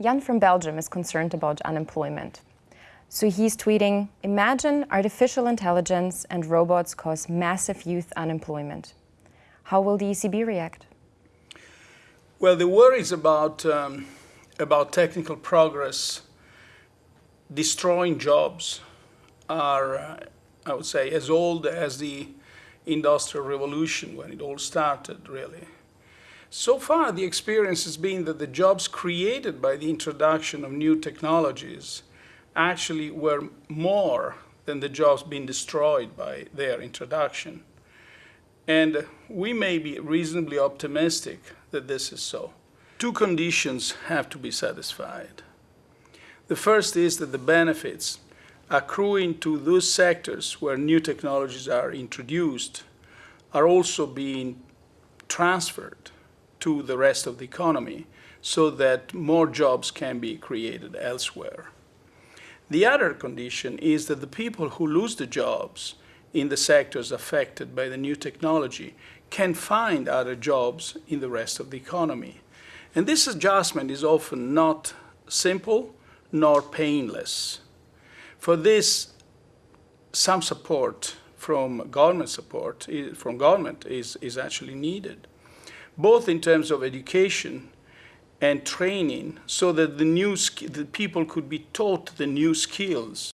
Jan from Belgium is concerned about unemployment. So he's tweeting, imagine artificial intelligence and robots cause massive youth unemployment. How will the ECB react? Well, the worries about, um, about technical progress destroying jobs are, uh, I would say, as old as the Industrial Revolution when it all started, really. So far, the experience has been that the jobs created by the introduction of new technologies actually were more than the jobs being destroyed by their introduction. And we may be reasonably optimistic that this is so. Two conditions have to be satisfied. The first is that the benefits accruing to those sectors where new technologies are introduced are also being transferred to the rest of the economy so that more jobs can be created elsewhere. The other condition is that the people who lose the jobs in the sectors affected by the new technology can find other jobs in the rest of the economy. And this adjustment is often not simple nor painless. For this, some support from government support, from government is, is actually needed both in terms of education and training so that the new the people could be taught the new skills